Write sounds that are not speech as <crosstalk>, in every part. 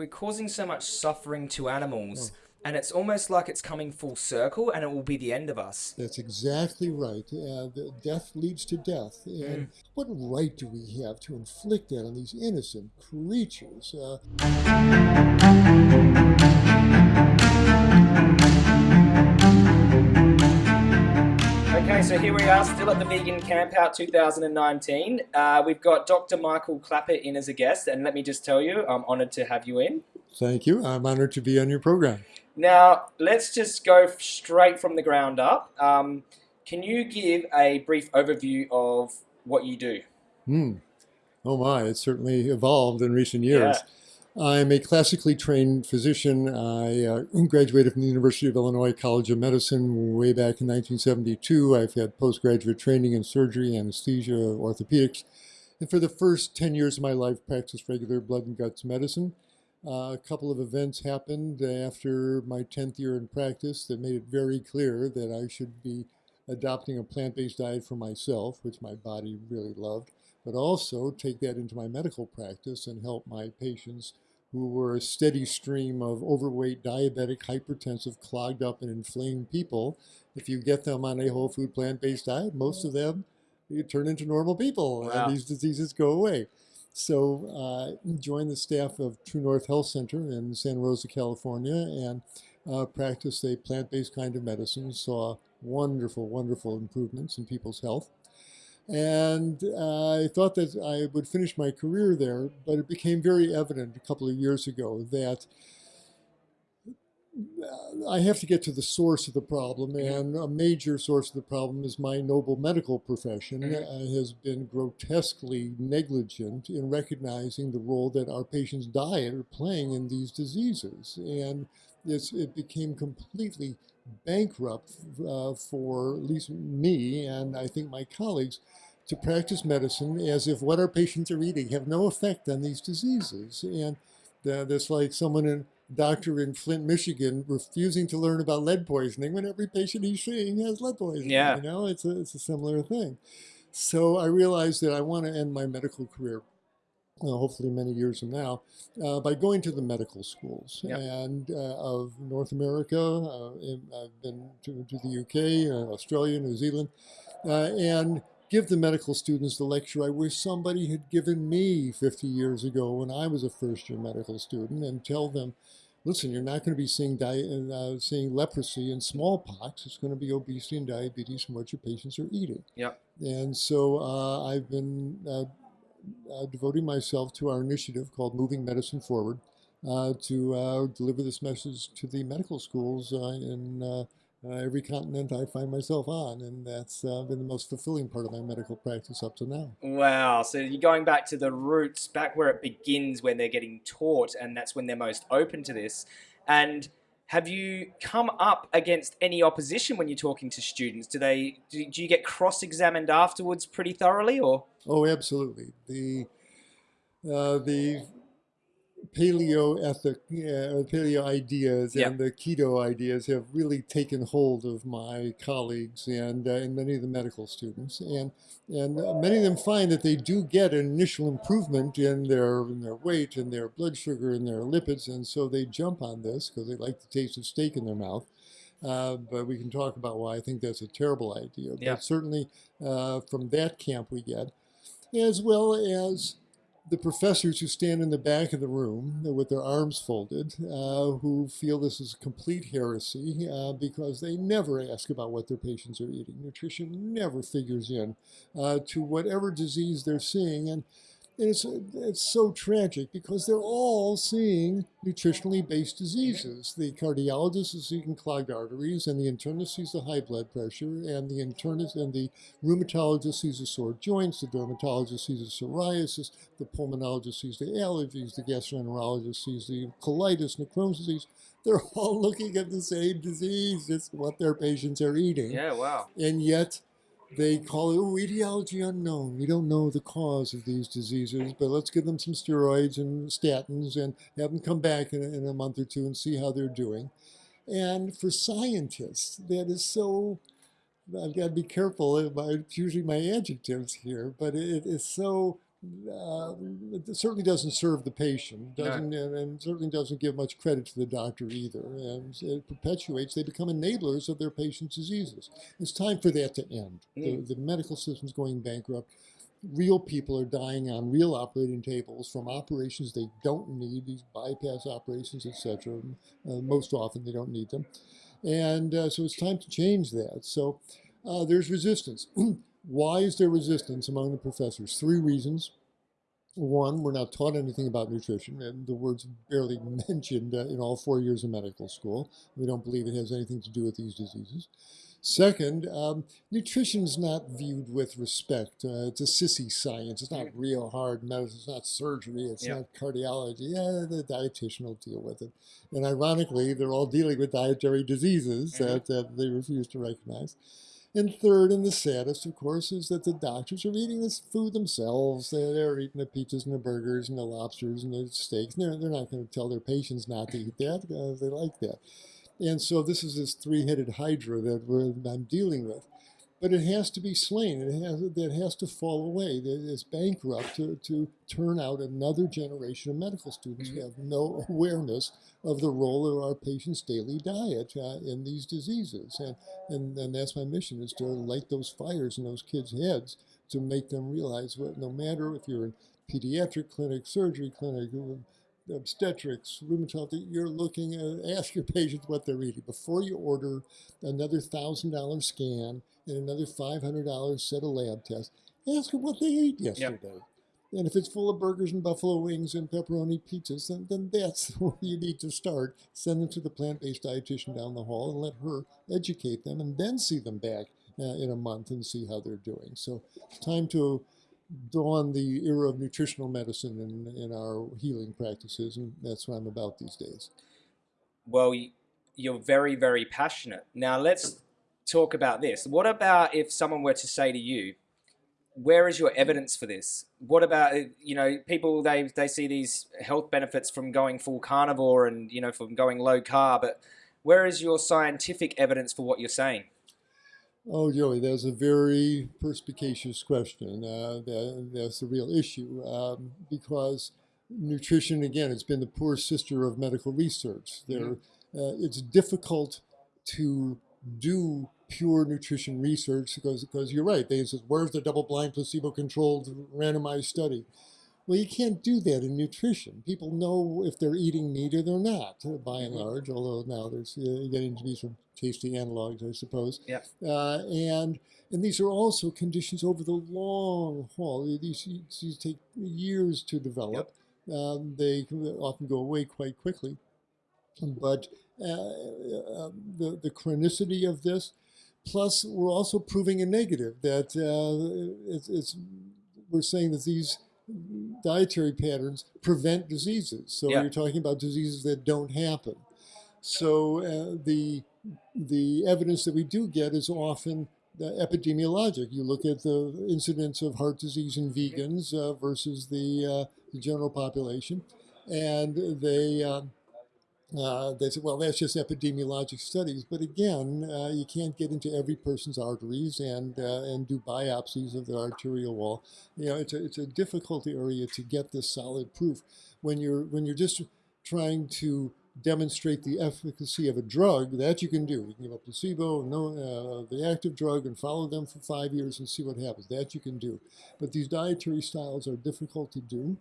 we're causing so much suffering to animals. Oh. And it's almost like it's coming full circle and it will be the end of us. That's exactly right. Uh, death leads to death. And mm. what right do we have to inflict that on these innocent creatures? Uh, Okay, so here we are, still at the Vegan Campout 2019. Uh, we've got Dr. Michael Klaper in as a guest, and let me just tell you, I'm honoured to have you in. Thank you. I'm honoured to be on your program. Now, let's just go straight from the ground up. Um, can you give a brief overview of what you do? Hmm. Oh my, it's certainly evolved in recent years. Yeah. I'm a classically trained physician. I uh, graduated from the University of Illinois College of Medicine way back in 1972. I've had postgraduate training in surgery, anesthesia, orthopedics. And for the first 10 years of my life, practiced regular blood and guts medicine. Uh, a couple of events happened after my 10th year in practice that made it very clear that I should be adopting a plant-based diet for myself, which my body really loved but also take that into my medical practice and help my patients who were a steady stream of overweight, diabetic, hypertensive, clogged up and inflamed people. If you get them on a whole food plant-based diet, most of them you turn into normal people wow. and these diseases go away. So I uh, joined the staff of True North Health Center in Santa Rosa, California, and uh, practiced a plant-based kind of medicine, saw wonderful, wonderful improvements in people's health. And uh, I thought that I would finish my career there, but it became very evident a couple of years ago that uh, I have to get to the source of the problem, mm-hmm. and a major source of the problem is my noble medical profession mm -hmm. has been grotesquely negligent in recognizing the role that our patients' diet are playing in these diseases. And it became completely bankrupt uh, for at least me and I think my colleagues to practice medicine as if what our patients are eating have no effect on these diseases. And uh, that's like someone in doctor in Flint, Michigan, refusing to learn about lead poisoning when every patient he's seeing has lead poisoning. Yeah. You know, it's a, it's a similar thing. So I realized that I want to end my medical career uh, hopefully many years from now, uh, by going to the medical schools yep. and uh, of North America. Uh, I've been to, to the UK, uh, Australia, New Zealand, uh, and give the medical students the lecture I wish somebody had given me 50 years ago when I was a first-year medical student, and tell them, listen, you're not going to be seeing, seeing leprosy and smallpox. It's going to be obesity and diabetes from what your patients are eating. Yep. And so I've been uh, devoting myself to our initiative called Moving Medicine Forward uh, to uh, deliver this message to the medical schools uh, in uh, uh, every continent I find myself on, and that's been the most fulfilling part of my medical practice up to now. Wow, so you're going back to the roots, back where it begins when they're getting taught, and that's when they're most open to this. And have you come up against any opposition when you're talking to students? Do they do, do you get cross-examined afterwards pretty thoroughly, or? Oh, absolutely. The uh, the paleo ethic, uh, paleo ideas and the keto ideas have really taken hold of my colleagues and, uh, and many of the medical students. And, and many of them find that they do get an initial improvement in their, in their weight and their blood sugar and their lipids. And so they jump on this because they like the taste of steak in their mouth. Uh, but we can talk about why I think that's a terrible idea. Yeah. But certainly uh, from that camp we get, as well as the professors who stand in the back of the room with their arms folded, uh, who feel this is a complete heresy uh, because they never ask about what their patients are eating. Nutrition never figures in uh, to whatever disease they're seeing. And it's, it's so tragic because they're all seeing nutritionally based diseases. The cardiologist is seeing clogged arteries, and the internist sees the high blood pressure, and the internist and the rheumatologist sees the sore joints, the dermatologist sees the psoriasis, the pulmonologist sees the allergies, the gastroenterologist sees the colitis and the Crohn's disease. They're <laughs> all looking at the same disease, just what their patients are eating. Yeah, wow. And yet, they call it oh, etiology unknown. We don't know the cause of these diseases, but let's give them some steroids and statins and have them come back in, in a month or two and see how they're doing. And for scientists, that is so, I've got to be careful about choosing my adjectives here, but it is so uh, it certainly doesn't serve the patient, doesn't, No. and, certainly doesn't give much credit to the doctor either. And it perpetuates, they become enablers of their patients' diseases. It's time for that to end. Mm. The, the medical system's going bankrupt. Real people are dying on real operating tables from operations they don't need, these bypass operations, etc. Uh, most often they don't need them. And uh, so it's time to change that. So uh, there's resistance. <clears throat> Why is there resistance among the professors? Three reasons. One, we're not taught anything about nutrition, and the word's barely <laughs> mentioned uh, in all four years of medical school. We don't believe it has anything to do with these diseases. Second, um, nutrition is not viewed with respect. Uh, it's a sissy science. It's not real hard medicine. It's not surgery. It's Yeah. not cardiology. Yeah, the dietitian will deal with it. And ironically, they're all dealing with dietary diseases Mhm. that, that they refuse to recognize. And third, and the saddest, of course, is that the doctors are eating this food themselves. They're, eating the pizzas and the burgers and the lobsters and the steaks. They're, they're not going to tell their patients not to eat that because they like that. And so this is this three-headed hydra that I'm dealing with. But it has to be slain. It has, that has to fall away. That is bankrupt to, to turn out another generation of medical students who Mhm. have no <laughs> awareness of the role of our patients' daily diet uh, in these diseases. And, and, and that's my mission is to light those fires in those kids' heads to make them realize what no matter if you're in pediatric clinic, surgery clinic, obstetrics, rheumatology, you're looking at, ask your patients what they're eating. Before you order another $1,000 scan and another $500 set of lab tests, ask them what they ate yesterday. And if it's full of burgers and buffalo wings and pepperoni pizzas, then, then that's <laughs> where you need to start. Send them to the plant-based dietitian down the hall and let her educate them and then see them back uh, in a month and see how they're doing. So it's time to dawn the era of nutritional medicine in, in our healing practices, and that's what I'm about these days. Well, you're very, very passionate. Now, let's talk about this. What about if someone were to say to you, where is your evidence for this? What about uh, you know people they they see these health benefits from going full carnivore and you know from going low carb, but where is your scientific evidence for what you're saying? Oh, Joey, that's a very perspicacious question. Uh, that, that's the real issue um, because nutrition, again, it's been the poor sister of medical research. There, uh, it's difficult to do pure nutrition research because, because you're right. They said, where's the double-blind, placebo-controlled, randomized study? Well, you can't do that in nutrition. People know if they're eating meat or they're not, uh, by and Mhm. large. Although now there's uh, getting to be some tasty analogs, I suppose. Yep. Uh, and and these are also conditions over the long haul. These, these take years to develop. Um, they often go away quite quickly. But uh, uh, the, the chronicity of this, plus we're also proving a negative that uh, it's, it's, we're saying that these dietary patterns prevent diseases. So Yeah. you're talking about diseases that don't happen. So uh, the the evidence that we do get is often epidemiologic. You look at the incidence of heart disease in vegans uh, versus the, uh, the general population, and they um, uh, they said, well, that's just epidemiologic studies. But again, uh, you can't get into every person's arteries and uh, and do biopsies of the arterial wall. You know, it's a, it's a difficult area to get this solid proof when you're when you're just trying to demonstrate the efficacy of a drug that you can do. You can give a placebo, no, uh, the active drug, and follow them for five years and see what happens. That you can do. But these dietary styles are difficult to do.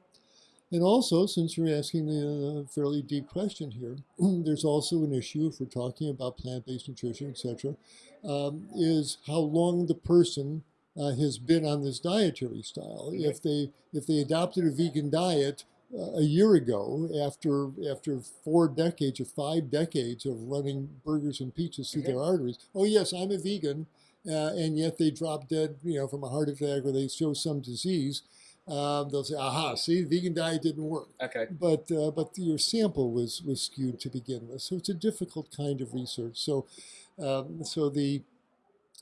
And also, since you're asking the uh, fairly deep question here, <clears throat> there's also an issue if we're talking about plant-based nutrition, etc., um, is how long the person uh, has been on this dietary style. Okay. If they if they adopted a vegan diet uh, a year ago, after after four decades or five decades of running burgers and pizzas through Okay. their arteries, oh yes, I'm a vegan, uh, and yet they drop dead, you know, from a heart attack or they show some disease. Um, they'll say, "Aha! See, the vegan diet didn't work." Okay. but uh, but your sample was was skewed to begin with, so it's a difficult kind of research. So um, so the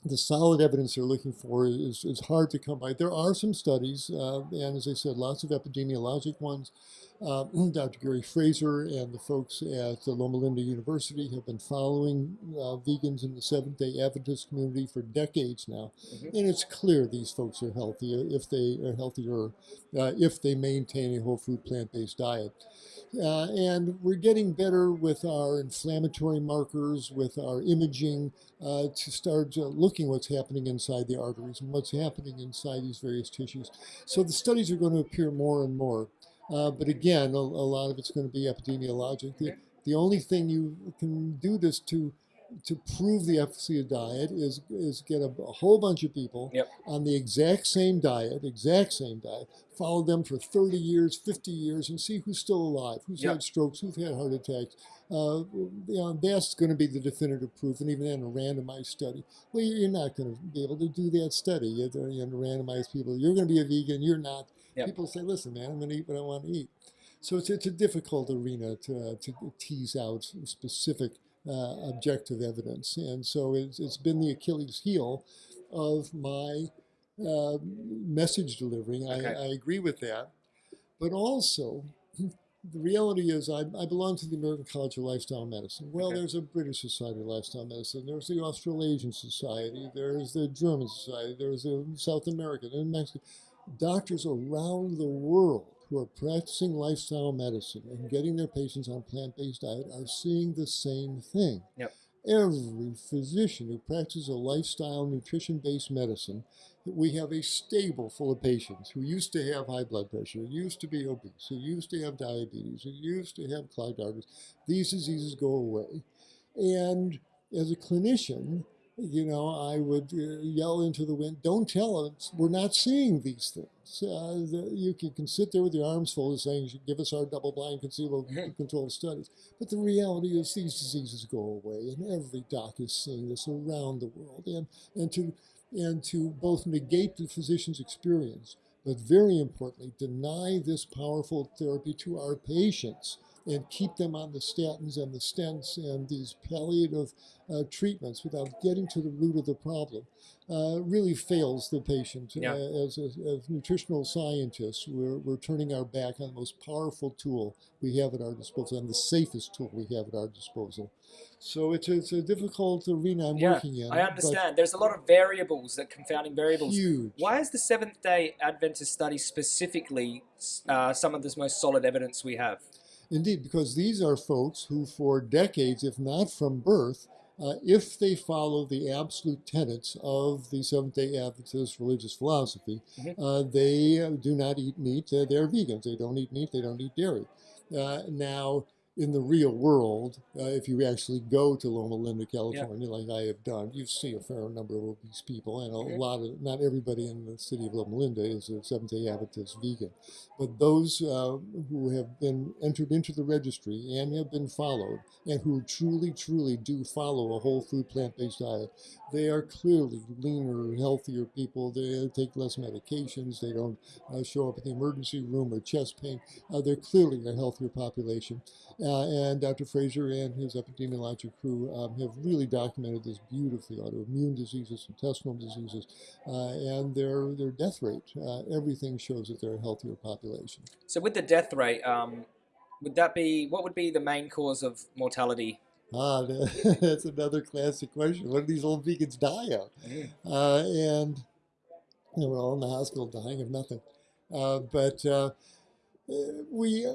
the solid evidence they're looking for is, is hard to come by. There are some studies, uh, and as I said, lots of epidemiologic ones, Uh, <clears throat> Dr. Gary Fraser and the folks at Loma Linda University have been following uh, vegans in the Seventh Day Adventist community for decades now, mm-hmm. and it's clear these folks are healthy if they are healthier uh, if they maintain a whole food plant-based diet. Uh, and we're getting better with our inflammatory markers, with our imaging, uh, to start uh, looking what's happening inside the arteries and what's happening inside these various tissues. So the studies are going to appear more and more. Uh, but again, a, a, lot of it's going to be epidemiologic. The, the only thing you can do this to to prove the efficacy of diet is is get a, a whole bunch of people yep. on the exact same diet, exact same diet, follow them for 30 years, 50 years, and see who's still alive, who's yep. had strokes, who's had heart attacks. Uh, you know, that's going to be the definitive proof, and even in a randomized study. Well, you're not going to be able to do that study. You're going to randomize people. You're going to be a vegan. You're not Yep. People say, listen, man, I'm going to eat what I want to eat. So it's, it's a difficult arena to, uh, to tease out specific uh, objective evidence. And so it's, it's been the Achilles heel of my uh, message delivering. Okay. I, I agree with that. But also, <clears throat> the reality is I, I, belong to the American College of Lifestyle Medicine. Well, okay. there's a British Society of Lifestyle Medicine. There's the Australasian Society. There's the German Society. There's the South American and Mexican doctors around the world who are practicing lifestyle medicine and getting their patients on plant-based diet are seeing the same thing. Yep. Every physician who practices a lifestyle nutrition-based medicine, we have a stable full of patients who used to have high blood pressure, who used to be obese, who used to have diabetes, who used to have clogged arteries. These diseases go away. And as a clinician, you know, I would uh, yell into the wind, don't tell us we're not seeing these things. Uh, the, you can, can, sit there with your arms folded saying give us our double-blind placebo mm-hmm. controlled studies. But the reality is these diseases go away, and every doc is seeing this around the world. And, and, to, and to both negate the physician's experience, but very importantly, deny this powerful therapy to our patients and keep them on the statins and the stents and these palliative uh, treatments without getting to the root of the problem uh, really fails the patient. Yeah. Uh, as, as, as, nutritional scientists, we're, we're turning our back on the most powerful tool we have at our disposal and the safest tool we have at our disposal. So it's a, it's a difficult arena I'm yeah, working in. I understand. There's a lot of variables, that confounding variables. Huge. Why is the Seventh Day Adventist study specifically uh, some of the most solid evidence we have? Indeed, because these are folks who, for decades, if not from birth, uh, if they follow the absolute tenets of the Seventh day Adventist religious philosophy, mm-hmm. uh, they uh, do not eat meat. They're, they're, vegans. They don't eat meat. They don't eat dairy. Uh, now, in the real world, uh, if you actually go to Loma Linda, California, yeah. like I have done, you see a fair number of obese people, and a mm-hmm. lot of not everybody in the city of Loma Linda is a Seventh Day Adventist vegan, but those uh, who have been entered into the registry and have been followed, and who truly, truly do follow a whole food plant-based diet, they are clearly leaner, healthier people. They take less medications. They don't uh, show up at the emergency room with chest pain. Uh, they're clearly a healthier population. Uh, and Dr. Fraser and his epidemiologic crew um, have really documented this beautifully, autoimmune diseases, intestinal diseases, uh, and their, their death rate. Uh, everything shows that they're a healthier population. So with the death rate, um, would that be, what would be the main cause of mortality Ah, <laughs> that's another classic question. What do these old vegans die of? Mm. Uh, and we're all in the hospital dying of nothing. Uh, but uh, we,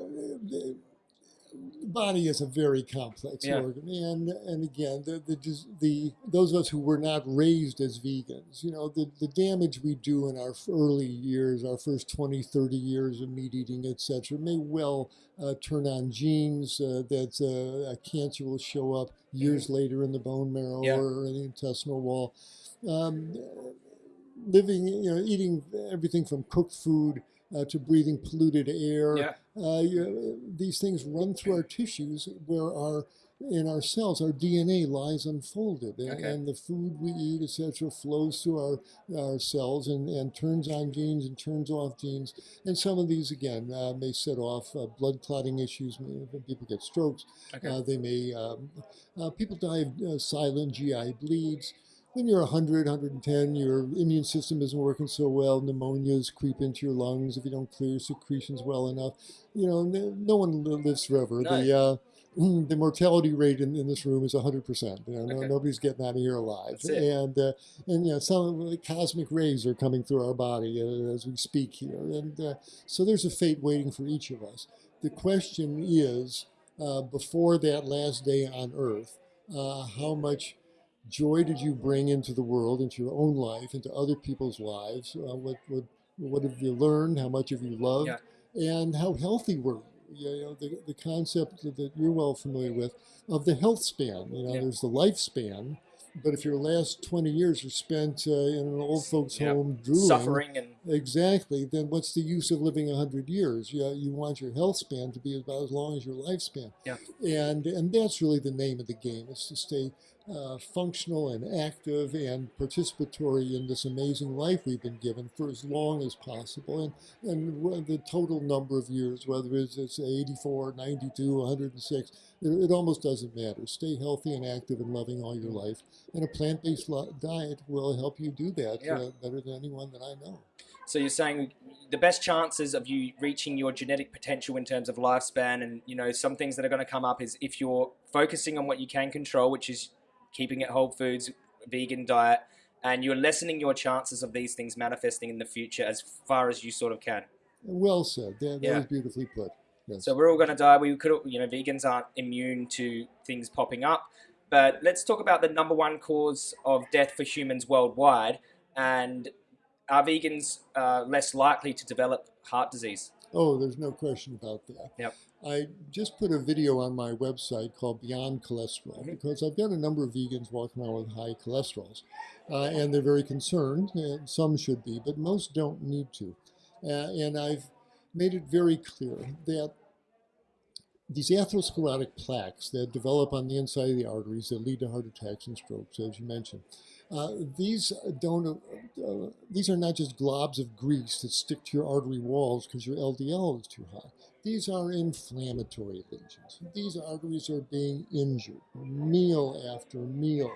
uh, body is a very complex yeah. organ, and and again, the, the the those of us who were not raised as vegans, you know, the the damage we do in our early years, our first 20, 30 years of meat eating, etc., may well uh, turn on genes uh, that uh, a cancer will show up years mm-hmm. later in the bone marrow yeah. or in the intestinal wall. Um, living, you know, eating everything from cooked food uh, to breathing polluted air. Yeah. Uh, you, these things run through our tissues where our in our cells, our DNA lies unfolded, and, okay. and the food we eat, etc., flows through our, our cells and, and turns on genes and turns off genes. And some of these, again, uh, may set off uh, blood clotting issues. People get strokes. Okay. Uh, they may, um, uh, people die of uh, silent GI bleeds. When you're 100, 110, your immune system isn't working so well, pneumonias creep into your lungs if you don't clear your secretions well enough. You know, no, one lives forever. No. The uh, <clears throat> the mortality rate in, in this room is 100%. You know, no, Okay. nobody's getting out of here alive. And, uh, and you know, some cosmic rays are coming through our body uh, as we speak here. And uh, so there's a fate waiting for each of us. The question is, uh, before that last day on Earth, uh, how much joy did you bring into the world, into your own life, into other people's lives? Uh, what, what, what have you learned? How much have you loved? Yeah. And how healthy were you? You know, the, the concept that you're well familiar with of the health span. You know, Yeah. there's the lifespan, but if your last 20 years are spent uh, in an old folks' Yeah. home drooling, Suffering and Exactly. Then what's the use of living hundred years? You, you want your health span to be about as long as your lifespan. Yeah. And and that's really the name of the game. Is to stay uh, functional and active and participatory in this amazing life we've been given for as long as possible. And and the total number of years, whether it's, it's 84, 92, 106, it, it almost doesn't matter. Stay healthy and active and loving all your life. And a plant-based diet will help you do that Yeah. uh, better than anyone that I know. So you're saying the best chances of you reaching your genetic potential in terms of lifespan and you know some things that are going to come up is if you're focusing on what you can control, which is keeping it whole foods, vegan diet, and you're lessening your chances of these things manifesting in the future as far as you sort of can. Well said. That, that Yeah. was beautifully put. Yes. So we're all going to die. We could, you know, vegans aren't immune to things popping up. But let's talk about the number one cause of death for humans worldwide, and are vegans uh, less likely to develop heart disease? oh, there's no question about that. Yep. I just put a video on my website called Beyond Cholesterol because I've got a number of vegans walking around with high cholesterols, uh, and they're very concerned. And some should be, but most don't need to. Uh, and I've made it very clear that these atherosclerotic plaques that develop on the inside of the arteries that lead to heart attacks and strokes, as you mentioned, uh, these don't. Uh, these are not just globs of grease that stick to your artery walls because your LDL is too high. These are inflammatory lesions. These arteries are being injured meal after meal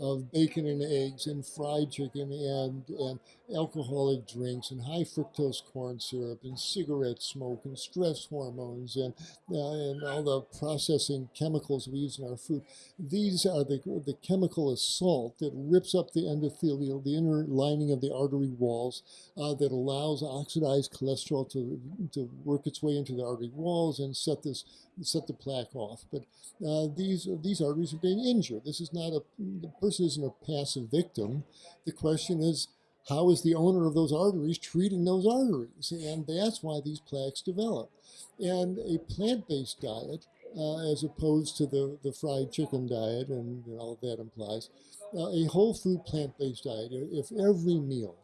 of bacon and eggs and fried chicken and, and alcoholic drinks and high fructose corn syrup and cigarette smoke and stress hormones and, uh, and all the processing chemicals we use in our food. These are the, the chemical assault that rips up the endothelial, the inner lining of the artery walls, uh, that allows oxidized cholesterol to, to work its way into the artery walls and set this set the plaque off. But uh, these these arteries are being injured. This is not a the person isn't a passive victim. The question is how is the owner of those arteries treating those arteries, and that's why these plaques develop. And a plant-based diet, uh, as opposed to the, the fried chicken diet and know, all that implies, uh, a whole food plant-based diet. If every meal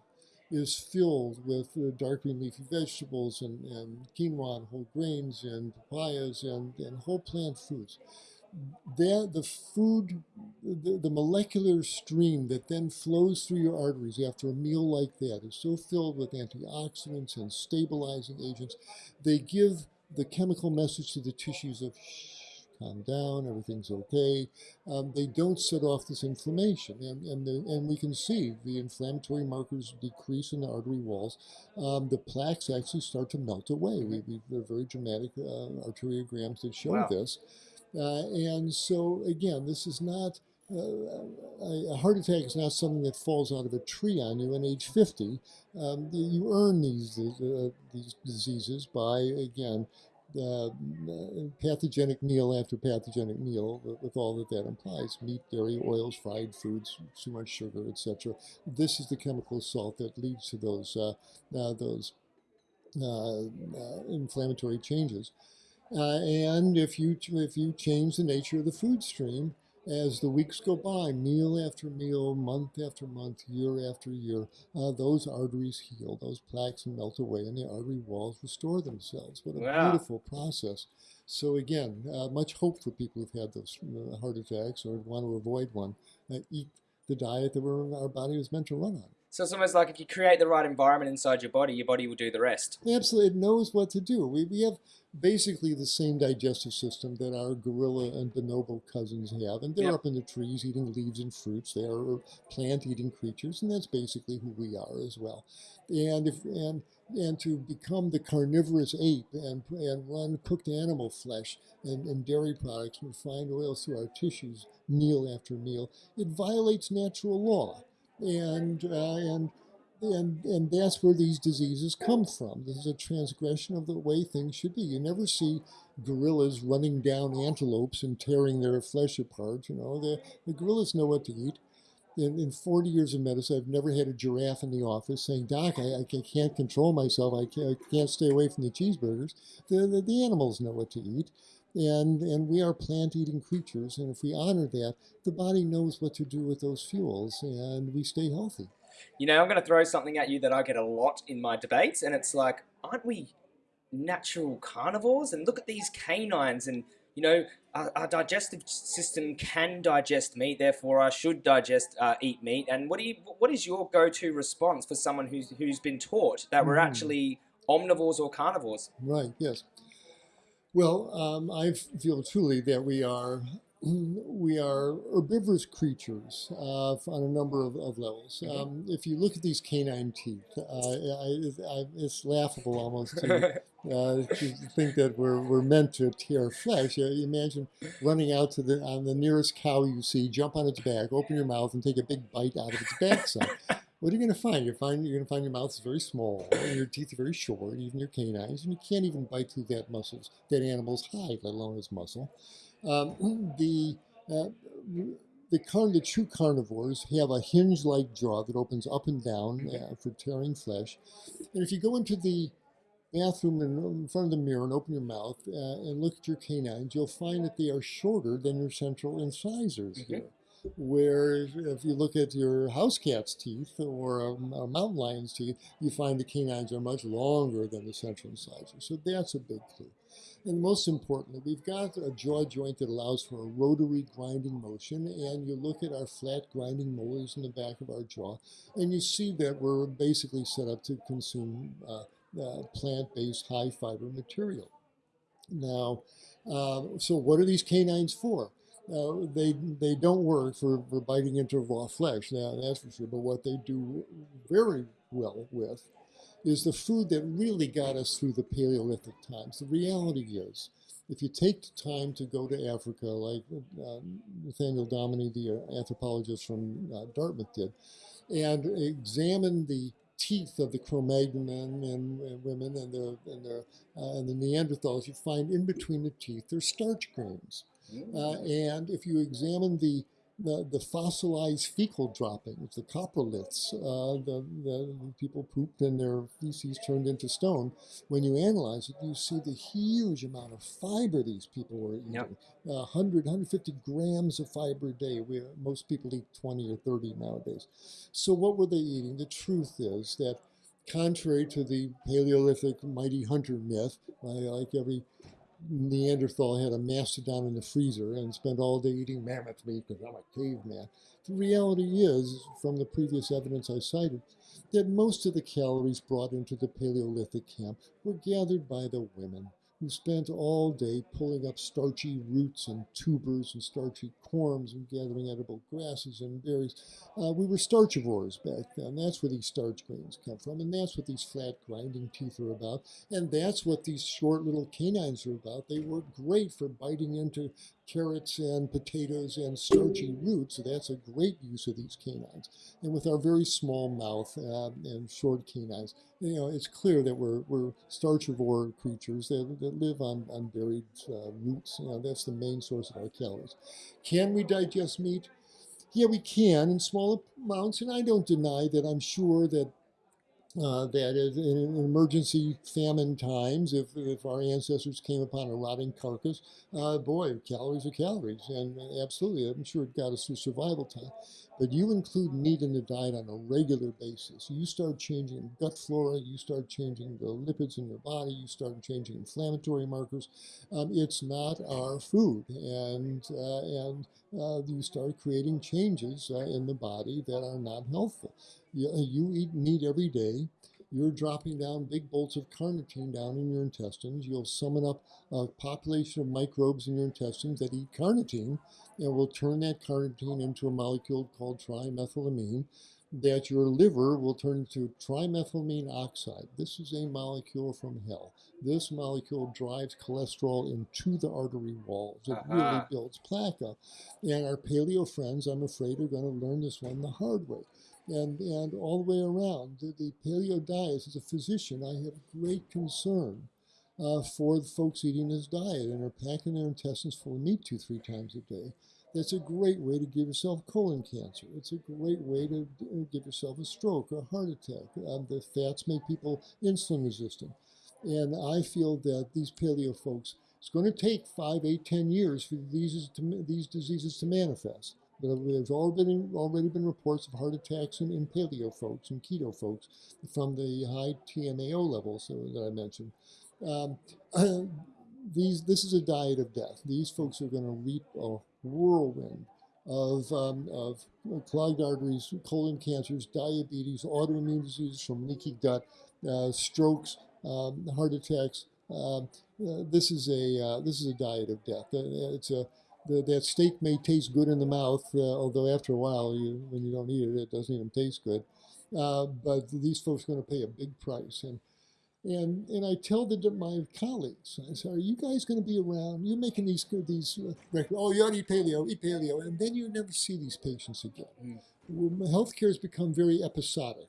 is filled with uh, dark green leafy vegetables and, and quinoa and whole grains and papayas and, and whole plant foods. That the food, the, the molecular stream that then flows through your arteries after a meal like that is so filled with antioxidants and stabilizing agents, they give the chemical message to the tissues of calm down, everything's okay. Um, they don't set off this inflammation, and and, the, and we can see the inflammatory markers decrease in the artery walls. Um, the plaques actually start to melt away. We, we there are very dramatic uh, arteriograms that show Wow. this, uh, and so again, this is not. Uh, a a heart attack is not something that falls out of a tree on you at age 50. Um, you earn these uh, these diseases by again uh, pathogenic meal after pathogenic meal with, all that that implies. Meat dairy oils fried foods too much sugar etc this is the chemical assault that leads to those uh, uh, those uh, uh, inflammatory changes. Uh, and if you if you change the nature of the food stream as the weeks go by, meal after meal, month after month, year after year, uh, those arteries heal, those plaques melt away, and the artery walls restore themselves. What a Wow. beautiful process. So again, uh, much hope for people who've had those uh, heart attacks or want to avoid one. Uh, eat the diet that we're, our body was meant to run on. So it's almost like if you create the right environment inside your body, your body will do the rest. Absolutely, it knows what to do. We, we have basically the same digestive system that our gorilla and bonobo cousins have, and they're Yep. up in the trees eating leaves and fruits. They are plant-eating creatures, and that's basically who we are as well. And if and and to become the carnivorous ape and and run cooked animal flesh and, and dairy products, and refined oils through our tissues, meal after meal, it violates natural law, and uh, and and and that's where these diseases come from. This is a transgression of the way things should be. You never see gorillas running down antelopes and tearing their flesh apart. You know, the, the gorillas know what to eat. In, in 40 years of medicine, I've never had a giraffe in the office saying, Doc, I, I can't control myself. I can't, I can't stay away from the cheeseburgers. The, the, the animals know what to eat. And, and we are plant eating creatures. And if we honor that, the body knows what to do with those fuels and we stay healthy. You know, I'm going to throw something at you that I get a lot in my debates, and it's like, aren't we natural carnivores? And look at these canines, and you know, our, our digestive system can digest meat, therefore I should digest uh, eat meat. And what do you? What is your go-to response for someone who's who's been taught that we're Mm. actually omnivores or carnivores? Right, yes. Well, um, I feel truly that we are <clears throat> we are herbivorous creatures uh, on a number of, of levels. Mhm. Um, if you look at these canine teeth, uh, I, I, it's laughable almost to, <laughs> uh, to think that we're, we're meant to tear flesh. Uh, you imagine running out to the on the nearest cow you see, jump on its back, open your mouth, and take a big bite out of its backside. <laughs> What are you going to find? You're, find, you're going to find your mouth is very small, and your teeth are very short, even your canines, and you can't even bite through that muscles, that animal's hide, let alone its muscle. Um, <clears throat> the uh, the, carn- the true carnivores have a hinge-like jaw that opens up and down uh, for tearing flesh. And if you go into the bathroom in front of the mirror and open your mouth uh, and look at your canines, you'll find that they are shorter than your central incisors Mhm. here. Where if you look at your house cat's teeth or a, a mountain lion's teeth, you find the canines are much longer than the central incisors. So that's a big clue. And most importantly, we've got a jaw joint that allows for a rotary grinding motion. And you look at our flat grinding molars in the back of our jaw, and you see that we're basically set up to consume uh, uh, plant-based high fiber material. Now, uh, so what are these canines for? Uh, they they don't work for, for biting into raw flesh, now that's for sure. But what they do very well with is the food that really got us through the Paleolithic times. The reality is, if you take the time to go to Africa, like uh, Nathaniel Dominy, the uh, anthropologist from uh, Dartmouth, did, and examine the teeth of the Cro-Magnon men and, and women and the and the uh, and the Neanderthals, you find in between the teeth there's starch grains. Uh, and if you examine the, the, the fossilized fecal droppings, the coproliths, uh, the, the, people pooped and their feces turned into stone, when you analyze it, you see the huge amount of fiber these people were eating. Yep. Uh, 100, 150 grams of fiber a day. We, most people eat 20 or 30 nowadays. So what were they eating? The truth is that contrary to the Paleolithic mighty hunter myth, like every Neanderthal had a mastodon in the freezer and spent all day eating mammoth meat because I'm a caveman. The reality is, from the previous evidence I cited, that most of the calories brought into the Paleolithic camp were gathered by the women who spent all day pulling up starchy roots and tubers and starchy corms and gathering edible grasses and berries. Uh, we were starchivores back then. That's where these starch grains come from, and that's what these flat grinding teeth are about. And that's what these short little canines are about. They work great for biting into carrots and potatoes and starchy roots. That's a great use of these canines. And with our very small mouth uh, and short canines, you know, it's clear that we're, we're starchivore creatures that, that live on, on buried uh, roots. You know, that's the main source of our calories. Can we digest meat? Yeah, we can in small amounts, and I don't deny that I'm sure that uh, that in emergency famine times, if, if our ancestors came upon a rotting carcass, uh, boy, calories are calories. And absolutely, I'm sure it got us through survival time. But you include meat in the diet on a regular basis. You start changing gut flora, you start changing the lipids in your body, you start changing inflammatory markers. Um, it's not our food. And, uh, and uh, you start creating changes uh, in the body that are not healthful. You, you eat meat every day. You're dropping down big bolts of carnitine down in your intestines. You'll summon up a population of microbes in your intestines that eat carnitine and will turn that carnitine into a molecule called trimethylamine that your liver will turn into trimethylamine oxide. This is a molecule from hell. This molecule drives cholesterol into the artery walls. It uh-huh. really builds plaque up. And our paleo friends, I'm afraid, are going to learn this one the hard way. And, and all the way around, the, the paleo diet, as a physician, I have great concern uh, for the folks eating this diet and are packing their intestines full of meat two, three times a day. That's a great way to give yourself colon cancer. It's a great way to give yourself a stroke or a heart attack. Um, the fats make people insulin resistant. And I feel that these paleo folks, it's going to take five, eight, ten years for these, to, these diseases to manifest. There's already been, already been reports of heart attacks in, in paleo folks and keto folks from the high TMAO levels that I mentioned. Um, <clears throat> these, this is a diet of death. These folks are going to reap a whirlwind of, um, of clogged arteries, colon cancers, diabetes, autoimmune diseases from leaky gut, uh, strokes, um, heart attacks. Um, uh, this is a uh, this is a diet of death. Uh, it's a the, that steak may taste good in the mouth, uh, although after a while, you, when you don't eat it, it doesn't even taste good. Uh, but these folks are going to pay a big price. And and and I tell the, my colleagues, I say, are you guys going to be around? You're making these good these uh. Oh, you ought to eat paleo, eat paleo, and then you never see these patients again. Mm. Healthcare has become very episodic.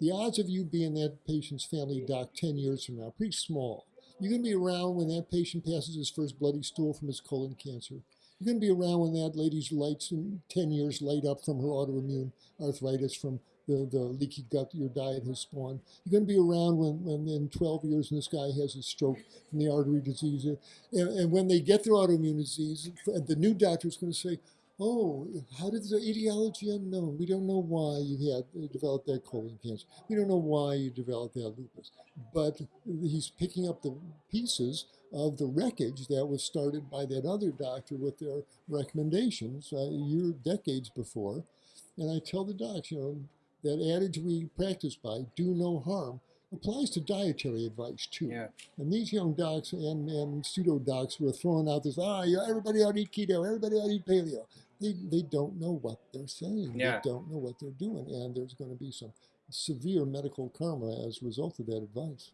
The odds of you being that patient's family doc 10 years from now are pretty small. You're going to be around when that patient passes his first bloody stool from his colon cancer. You're going to be around when that lady's lights in 10 years light up from her autoimmune arthritis from the, the leaky gut your diet has spawned. You're going to be around when, when in 12 years and this guy has a stroke from the artery disease. And, and when they get their autoimmune disease, the new doctor is going to say, oh, how did the etiology unknown? We don't know why you had you developed that colon cancer. We don't know why you developed that lupus. But he's picking up the pieces of the wreckage that was started by that other doctor with their recommendations uh, year, decades before. And I tell the docs, you know, that adage we practice by, do no harm, applies to dietary advice too. Yeah. And these young docs and, and pseudo docs were throwing out this, ah, everybody ought to eat keto, everybody ought to eat paleo. They, they don't know what they're saying. Yeah. They don't know what they're doing. And there's going to be some severe medical karma as a result of that advice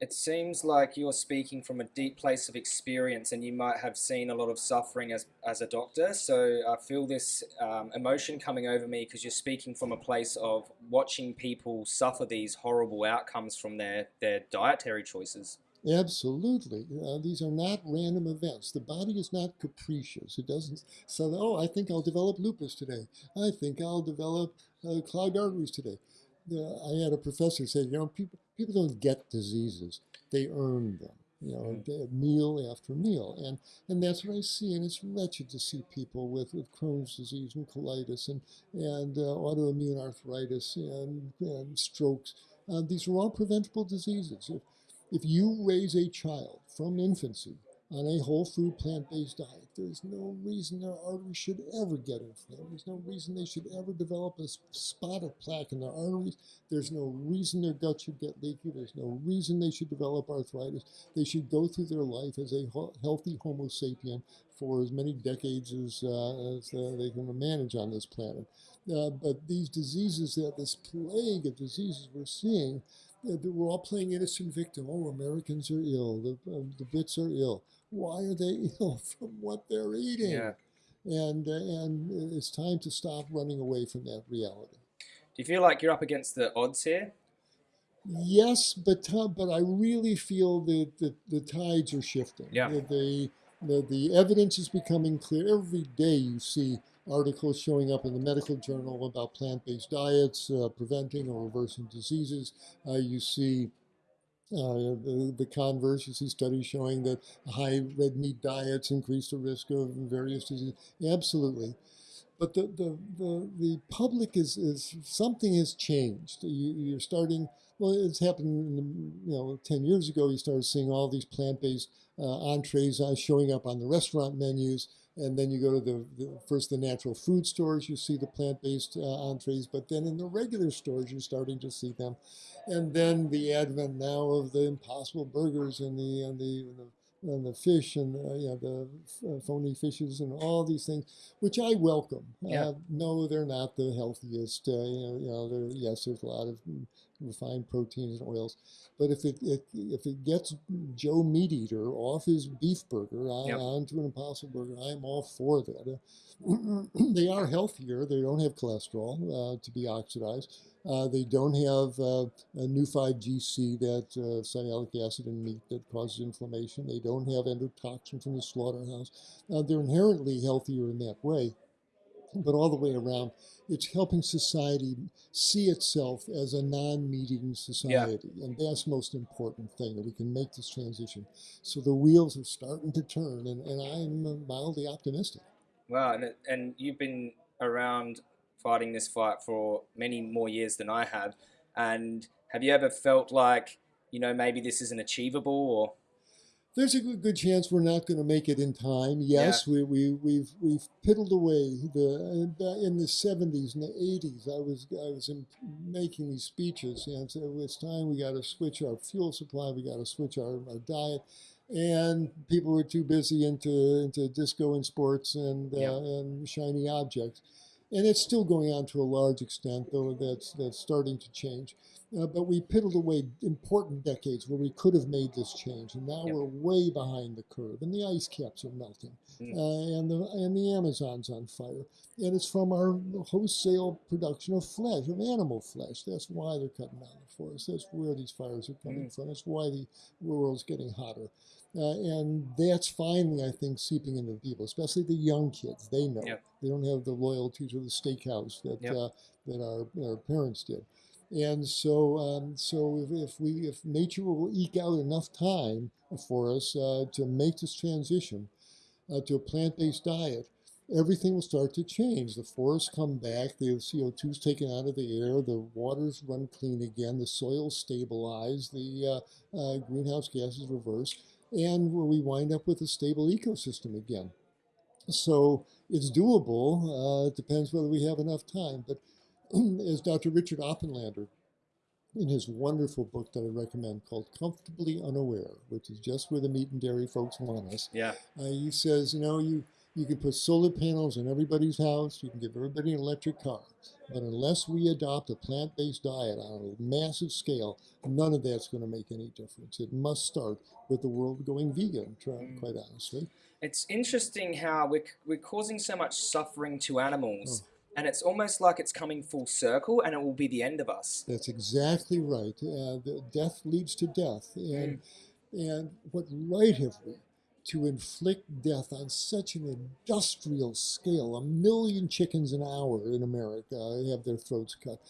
it seems like you're speaking from a deep place of experience and you might have seen a lot of suffering as, as a doctor. So I feel this um, emotion coming over me because you're speaking from a place of watching people suffer these horrible outcomes from their, their dietary choices. Absolutely. Uh, these are not random events. The body is not capricious. It doesn't say, oh, I think I'll develop lupus today. I think I'll develop uh, clogged arteries today. Uh, I had a professor say, you know, people, people don't get diseases; they earn them. You know, mm. meal after meal, and and that's what I see. And it's wretched to see people with, with Crohn's disease and colitis and and uh, autoimmune arthritis and, and strokes. Uh, these are all preventable diseases. If if you raise a child from infancy on a whole food plant-based diet, there's no reason their arteries should ever get inflamed. There's no reason they should ever develop a spot of plaque in their arteries. There's no reason their gut should get leaky. There's no reason they should develop arthritis. They should go through their life as a healthy Homo sapien for as many decades as, uh, as uh, they can manage on this planet. Uh, but these diseases, this plague of diseases we're seeing, we're all playing innocent victim. Oh, Americans are ill. The, uh, the Brits are ill. Why are they <laughs> ill from what they're eating? Yeah. And uh, and it's time to stop running away from that reality. Do you feel like you're up against the odds here? Yes, but but I really feel that the, the tides are shifting. Yeah. The, the, the the evidence is becoming clear. Every day you see articles showing up in the medical journal about plant-based diets, uh, preventing or reversing diseases. Uh, you see uh, the, the converse, you see studies showing that high red meat diets increase the risk of various diseases. Absolutely. But the, the, the, the public is, is, something has changed. You, you're starting, well, it's happened, you know, 10 years ago, you started seeing all these plant-based uh, entrees uh, showing up on the restaurant menus and then you go to the, the first the natural food stores, you see the plant-based uh, entrees, but then in the regular stores, you're starting to see them, and then the advent now of the Impossible Burgers and the and the, and the and the fish and the, you know, the uh, phony fishes and all these things, which I welcome. Yeah. Uh, no, they're not the healthiest. Uh, you know, you know yes, there's a lot of refined proteins and oils, but if it, it if it gets Joe Meat Eater off his beef burger on, Yep. onto an Impossible Burger, I'm all for that. Uh, <clears throat> they are healthier. They don't have cholesterol uh, to be oxidized. Uh, they don't have uh, a Neu5Gc, that uh, sialic acid in meat that causes inflammation. They don't have endotoxin from the slaughterhouse. Uh, they're inherently healthier in that way. But all the way around, it's helping society see itself as a non-meeting society, and that's the most important thing that we can make this transition. So the wheels are starting to turn, and, and I'm mildly optimistic. Wow, and, and you've been around fighting this fight for many more years than I have. And have you ever felt like, you know, maybe this isn't achievable or There's a good, good chance we're not going to make it in time. Yes, we, we, we've we've piddled away. The uh, in the 70s and the 80s, I was I was in, making these speeches, and so it's time we got to switch our fuel supply. We got to switch our, our diet, and people were too busy into into disco and sports and uh, and shiny objects. And it's still going on to a large extent, though that's that's starting to change. Uh, but we piddled away important decades where we could have made this change, and now Yep. we're way behind the curve, and the ice caps are melting, Mm. uh, and the and the Amazon's on fire, and it's from our wholesale production of flesh, of animal flesh. That's why they're cutting down the forest. That's where these fires are coming Mm. from. That's why the world's getting hotter, uh, and that's finally, I think, seeping into the people, especially the young kids. They know Yep. they don't have the loyalty to the steakhouse that Yep. uh, that our, our parents did. And so, um, so if, if we, if nature will eke out enough time for us uh, to make this transition uh, to a plant-based diet, everything will start to change. The forests come back, the CO2 is taken out of the air, the waters run clean again, the soil stabilize, the uh, uh, greenhouse gases reverse, and where we wind up with a stable ecosystem again. So it's doable. Uh, it depends whether we have enough time. But <clears throat> as Dr. Richard Oppenlander, in his wonderful book that I recommend called Comfortably Unaware, which is just where the meat and dairy folks want us, yeah, uh, he says, you know, you, you can put solar panels in everybody's house, you can give everybody an electric car, but unless we adopt a plant-based diet on a massive scale, none of that's going to make any difference. It must start with the world going vegan, Mm. quite honestly. it's interesting how we're, we're causing so much suffering to Oh. animals. And it's almost like it's coming full circle and it will be the end of us. That's exactly right. Uh, the death leads to death, and and what right have we to inflict death on such an industrial scale? A million chickens an hour in America have their throats cut.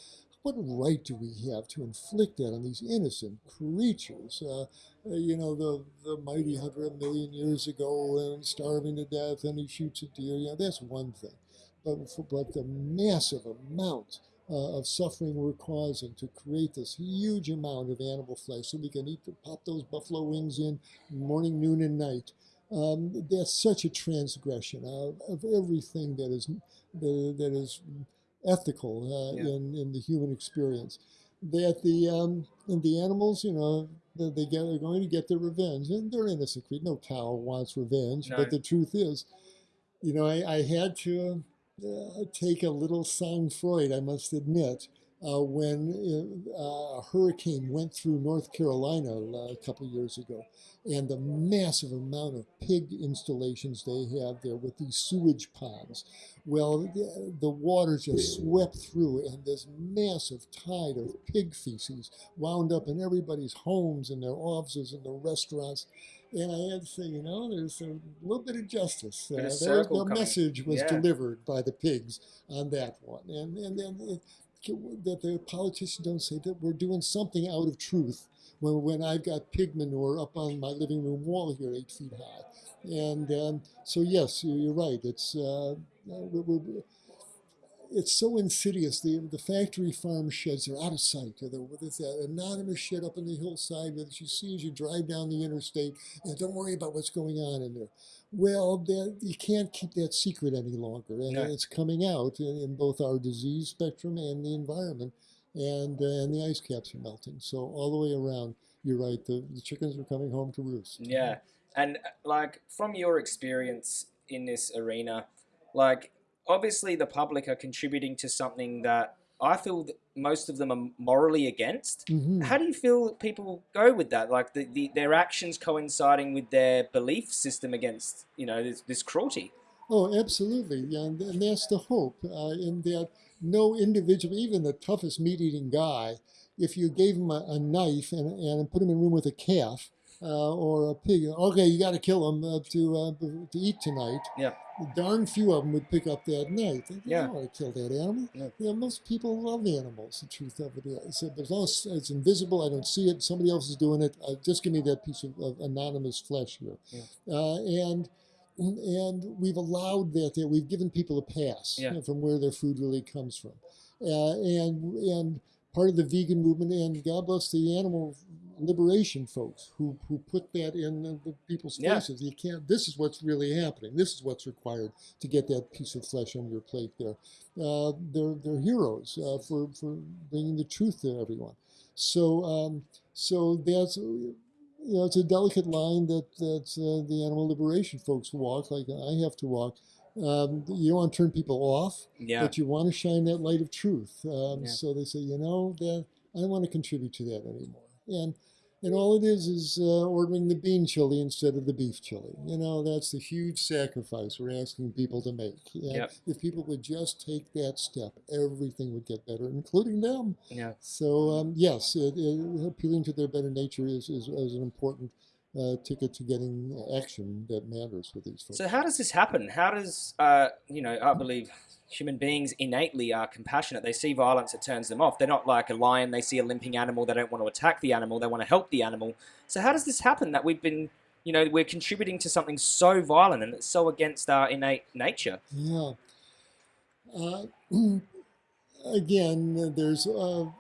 What right do we have to inflict that on these innocent creatures? Uh, uh, you know, the, the mighty hunter a million years ago and starving to death, and he shoots a deer. Yeah, that's one thing. But, but the massive amount uh, of suffering we're causing to create this huge amount of animal flesh so we can eat, to pop those buffalo wings in morning, noon, and night. Um, that's such a transgression of, of everything that is that, that is ethical uh, Yeah. in, in the human experience. That the um, and the animals, you know, they they get, are going to get their revenge, and they're innocent. No cow wants revenge, No. but the truth is, you know, I, I had to uh, take a little sang-froid, I must admit, uh, when uh, a hurricane went through North Carolina uh, a couple years ago, and the massive amount of pig installations they have there with these sewage ponds. Well, the, the water just swept through, and this massive tide of pig feces wound up in everybody's homes and their offices and their restaurants. And I had to say, you know, there's a little bit of justice. Uh, there, the coming. message was Yeah. delivered by the pigs on that one. And, and then it, that the politicians don't say that we're doing something out of truth when, when I've got pig manure up on my living room wall here, eight feet high. And um, so, yes, you- you're right. It's uh, we- we- it's so insidious. The the factory farm sheds are out of sight. They're, there's that anonymous shed up on the hillside that you see as you drive down the interstate, and don't worry about what's going on in there. Well, that, you can't keep that secret any longer, and No. it's coming out in, in both our disease spectrum and the environment, and uh, and the ice caps are melting. So all the way around, you're right. The, the chickens are coming home to roost. Yeah. And like from your experience in this arena, like obviously the public are contributing to something that I feel that most of them are morally against. Mhm. How do you feel people go with that? Like the, the their actions coinciding with their belief system against you know this, this cruelty. Oh, absolutely. Yeah, and, and that's the hope uh, in that no individual, even the toughest meat eating guy, if you gave him a, a knife and, and put him in a room with a calf uh, or a pig, okay, you got to kill him uh, to, uh, to eat tonight. Yeah. Darn few of them would pick up that knife. They Yeah. don't want to kill that animal. You know, most people love animals, the truth of it is. As long as it's invisible, I don't see it, somebody else is doing it, uh, just give me that piece of, of anonymous flesh here. Yeah. Uh, and and we've allowed that there. We've given people a pass Yeah. you know, from where their food really comes from, uh, and and part of the vegan movement. And God bless the animal liberation folks who who put that in the, the people's Yeah. faces. You can't. This is what's really happening. This is what's required to get that piece of flesh on your plate. There, uh, they're they're heroes uh, for for bringing the truth to everyone. So um, so that's you know, it's a delicate line that that uh, the animal liberation folks walk, like I have to walk. Um, you don't want to turn people off, Yeah. but you want to shine that light of truth. Um, Yeah. So they say, you know, that I don't want to contribute to that anymore. And and all it is is uh, ordering the bean chili instead of the beef chili. You know, that's the huge sacrifice we're asking people to make. Yep. if people would just take that step, everything would get better, including them. Yeah. So um, yes, it, it, appealing to their better nature is, is, is an important uh, ticket to getting action that matters with these folks. So how does this happen? How does uh, you know? I believe human beings innately are compassionate. They see violence, it turns them off. They're not like a lion. They see a limping animal. They don't want to attack the animal. They want to help the animal. So how does this happen? That we've been, you know, we're contributing to something so violent and it's so against our innate nature. Yeah. Uh, <clears throat> <clears throat> again, there's an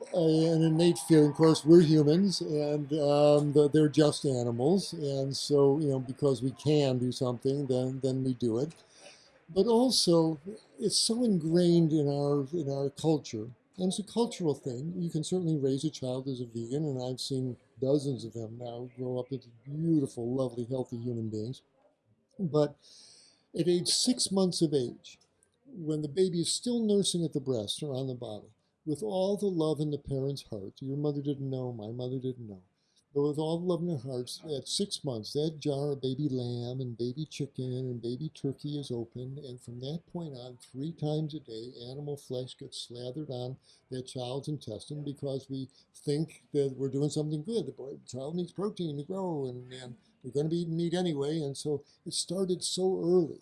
innate feeling. Of course, we're humans, and um, the, they're just animals, and so you know, because we can do something, then then we do it. But also, it's so ingrained in our in our culture, and it's a cultural thing. You can certainly raise a child as a vegan, and I've seen dozens of them now grow up into beautiful, lovely, healthy human beings. But at age six months of age, when the baby is still nursing at the breast or on the bottle, with all the love in the parent's heart, your mother didn't know, my mother didn't know, but with all the love in their hearts, at six months, that jar of baby lamb and baby chicken and baby turkey is opened, and from that point on, three times a day, animal flesh gets slathered on that child's intestine because we think that we're doing something good. The boy, child needs protein to grow, and, and we're going to be eating meat anyway, and so it started so early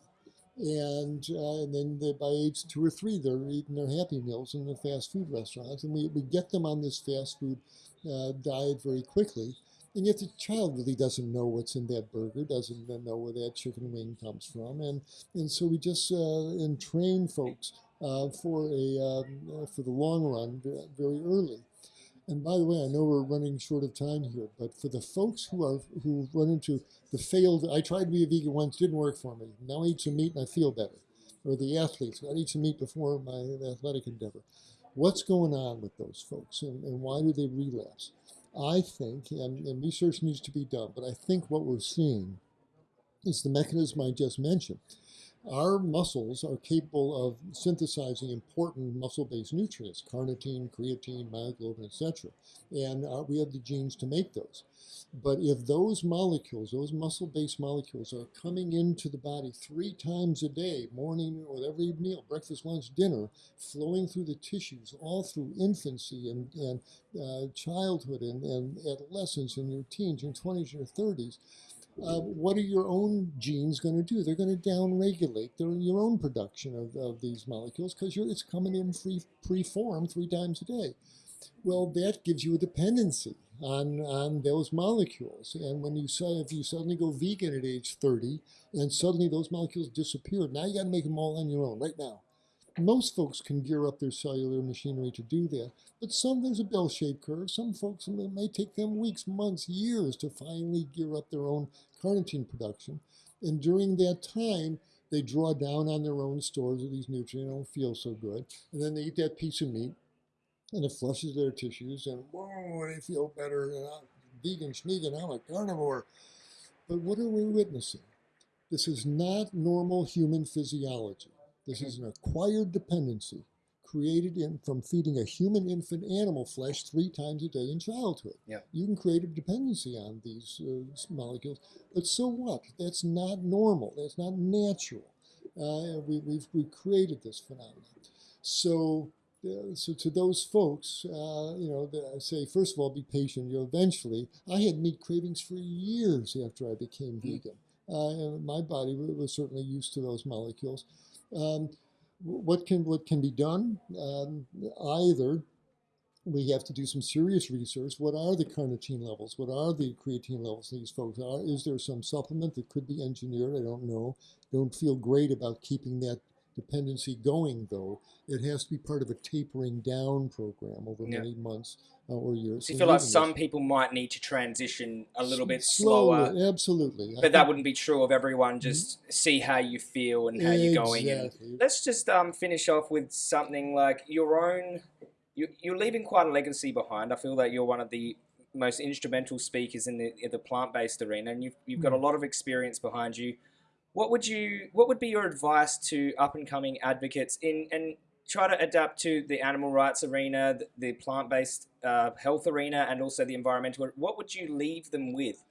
and uh, and then they, by age two or three, they're eating their Happy Meals in the fast food restaurants, and we, we get them on this fast food uh, diet very quickly. And yet the child really doesn't know what's in that burger, doesn't know where that chicken wing comes from, and and so we just uh, entrain folks uh, for a um, uh, for the long run very early. And by the way, I know we're running short of time here, but for the folks who are who run into the failed, I tried to be a vegan once, didn't work for me. Now I eat some meat and I feel better. Or the athletes, I eat some meat before my athletic endeavor. What's going on with those folks and, and why do they relapse? I think, and, and research needs to be done, but I think what we're seeing is the mechanism I just mentioned. Our muscles are capable of synthesizing important muscle-based nutrients, carnitine, creatine, myoglobin, etc. And uh, we have the genes to make those. But if those molecules, those muscle-based molecules are coming into the body three times a day, morning with every meal, breakfast, lunch, dinner, flowing through the tissues, all through infancy and, and uh, childhood and, and adolescence and your teens, your 20s, your 30s, uh, what are your own genes going to do? They're going to downregulate your own production of, of these molecules because it's coming in free, pre-formed three times a day. Well, that gives you a dependency on, on those molecules. And when you say, if you suddenly go vegan at age 30 and suddenly those molecules disappear, now you got to make them all on your own right now. Most folks can gear up their cellular machinery to do that, but some there's a bell-shaped curve. Some folks it may take them weeks, months, years to finally gear up their own carnitine production, and during that time, they draw down on their own stores of these nutrients, don't feel so good, and then they eat that piece of meat, and it flushes their tissues, and whoa, they feel better. And I'm vegan, schneegan, I'm a carnivore. But what are we witnessing? This is not normal human physiology. This is an acquired dependency created in, from feeding a human infant animal flesh three times a day in childhood. Yeah. You can create a dependency on these uh, molecules, but so what? That's not normal. That's not natural. Uh, we, we've, we've created this phenomenon. So uh, so to those folks, uh, you know, I say first of all, be patient. You know, eventually, I had meat cravings for years after I became mm. vegan. Uh, my body was certainly used to those molecules. Um, what can what can be done? Um, either we have to do some serious research. What are the carnitine levels? What are the creatine levels these folks are? Is there some supplement that could be engineered? I don't know. Don't feel great about keeping that dependency going, though. It has to be part of a tapering down program over yeah. many months uh, or years. So you feel like some people might need to transition a little bit slower. slower. Absolutely. But that wouldn't be true of everyone. Mm-hmm. Just mm-hmm. see how you feel and how exactly. you're going. And let's just um, finish off with something like your own. You, you're leaving quite a legacy behind. I feel that you're one of the most instrumental speakers in the, in the plant-based arena, and you've, you've got a mm. lot of experience behind you. What would you? What would be your advice to up and coming advocates in and try to adapt to the animal rights arena, the, the plant-based uh, health arena, and also the environmental? What would you leave them with?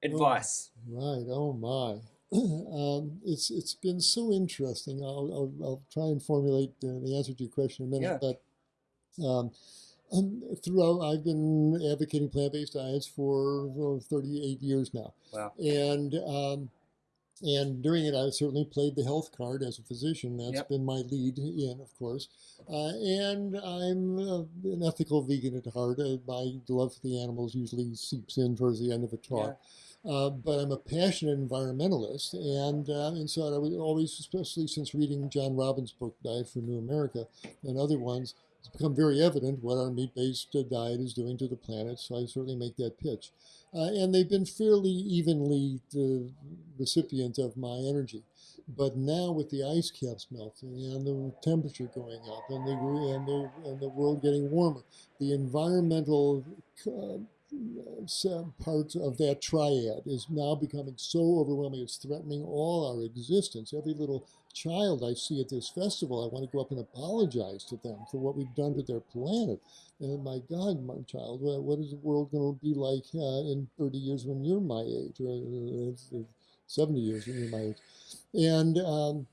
Advice. Oh, right. Oh my. <clears throat> um, it's it's been so interesting. I'll, I'll, I'll try and formulate the, the, answer to your question in a minute, yeah. but. Um, and throughout, I've been advocating plant-based diets for well, 38 years now. Wow. And um, and during it, I certainly played the health card as a physician. That's yep. been my lead in, of course. Uh, and I'm uh, an ethical vegan at heart. Uh, my love for the animals usually seeps in towards the end of a talk. Yeah. Uh, but I'm a passionate environmentalist, and uh, and so I would always, especially since reading John Robbins' book Diet for New America and other ones, it's become very evident what our meat-based uh, diet is doing to the planet. So I certainly make that pitch. Uh, and they've been fairly evenly the recipient of my energy. But now with the ice caps melting and the temperature going up and the and the and the world getting warmer, the environmental uh, part of that triad is now becoming so overwhelming. It's threatening all our existence. Every little child I see at this festival, I want to go up and apologize to them for what we've done to their planet. And my God, my child, what is the world going to be like uh, in 30 years when you're my age, or uh, 70 years when you're my age? And um,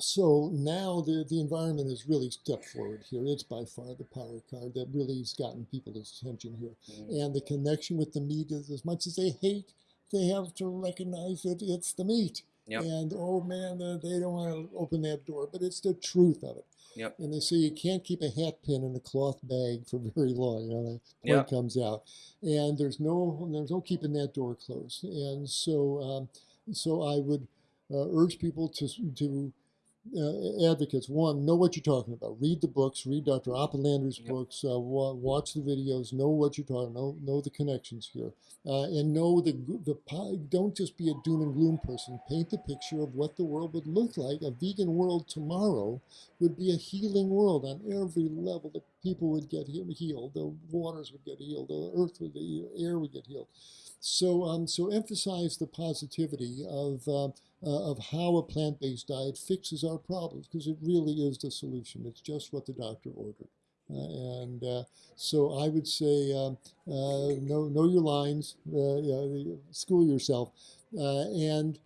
so now the, the environment has really stepped forward here. It's by far the power card that really has gotten people's attention here. Mm. And the connection with the meat is as much as they hate, they have to recognize that it's the meat. Yep. And oh man, they don't want to open that door, but it's the truth of it. Yep. And they say you can't keep a hat pin in a cloth bag for <laughs> very long. You know, the point yep. comes out, and there's no there's no keeping that door closed. And so um, so I would uh, urge people to to uh, advocates, one, know what you're talking about. Read the books, read Dr. Oppenlander's yep. books, uh, wa watch the videos, know what you're talking, know know the connections here, uh, and know the the don't just be a doom and gloom person. Paint the picture of what the world would look like. A vegan world tomorrow would be a healing world on every level. The people would get healed, the waters would get healed, the earth would, the air would get healed. So, um, so emphasize the positivity of, uh, uh, of how a plant-based diet fixes our problems because it really is the solution. It's just what the doctor ordered. Uh, and uh, so I would say um, uh, know, know your lines, uh, school yourself, and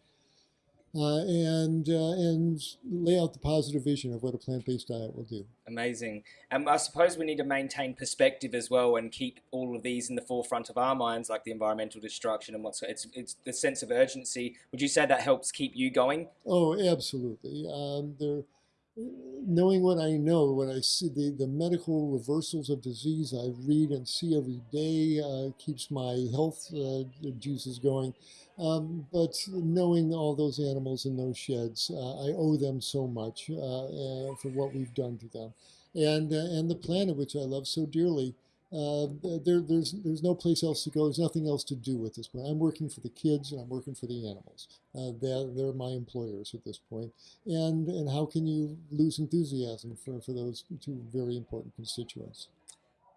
uh, and uh, and lay out the positive vision of what a plant-based diet will do. Amazing. And I suppose we need to maintain perspective as well and keep all of these in the forefront of our minds, like the environmental destruction and what's it's it's the sense of urgency. Would you say that helps keep you going? Oh, absolutely. Um, there. Knowing what I know, what I see, the, the medical reversals of disease I read and see every day uh, keeps my health uh, juices going. Um, but knowing all those animals in those sheds, uh, I owe them so much uh, uh, for what we've done to them, and uh, and the planet which I love so dearly. Uh, there, there's there's no place else to go. There's nothing else to do at this point. I'm working for the kids and I'm working for the animals. Uh, they're, they're my employers at this point. And and how can you lose enthusiasm for, for those two very important constituents?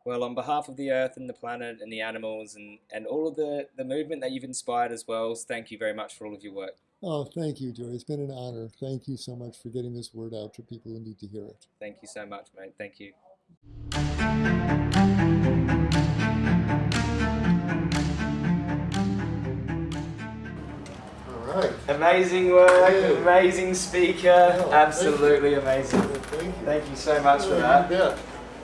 Well, on behalf of the Earth and the planet and the animals and, and all of the, the movement that you've inspired as well, thank you very much for all of your work. Oh, thank you, Joey. It's been an honor. Thank you so much for getting this word out to people who need to hear it. Thank you so much, mate. Thank you. Right. Amazing work, amazing speaker, Oh, thank absolutely amazing. Thank you. Thank you so much for that. You bet.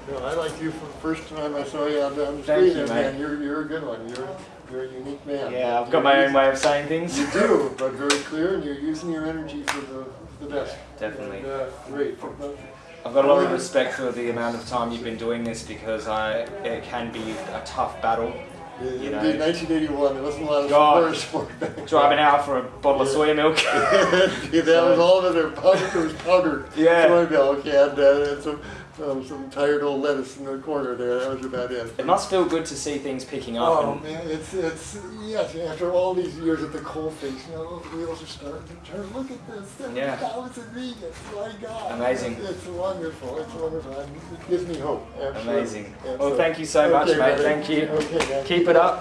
No, I liked you from the first time I saw you on the on the Thank screen, you, man. You're, you're a good one. You're, you're a unique man. Yeah, I've got my own way of saying things. You do, but very clear, and you're using your energy for the, the best. Definitely. And, uh, great. I've got a lot of respect for the amount of time you've been doing this because I it can be a tough battle. You know. know, 1981, there wasn't a lot of God. sport <laughs> back then. Driving out for a bottle of soya milk. <laughs> yeah, that was all. There powdered, there was powdered Yeah. soy milk and, uh, some, um, some tired old lettuce in the corner there. That was about it. It must feel good to see things picking up. Oh man, it's it's yes. After all these years at the coalface, you know, wheels are starting to turn. Look at this, seven Yeah. thousand vegans. My God, Amazing. It's, it's wonderful. It's wonderful. It gives me hope. Absolutely. Amazing. Well, thank you so much, mate. buddy. Thank you. Okay, man. Keep it up.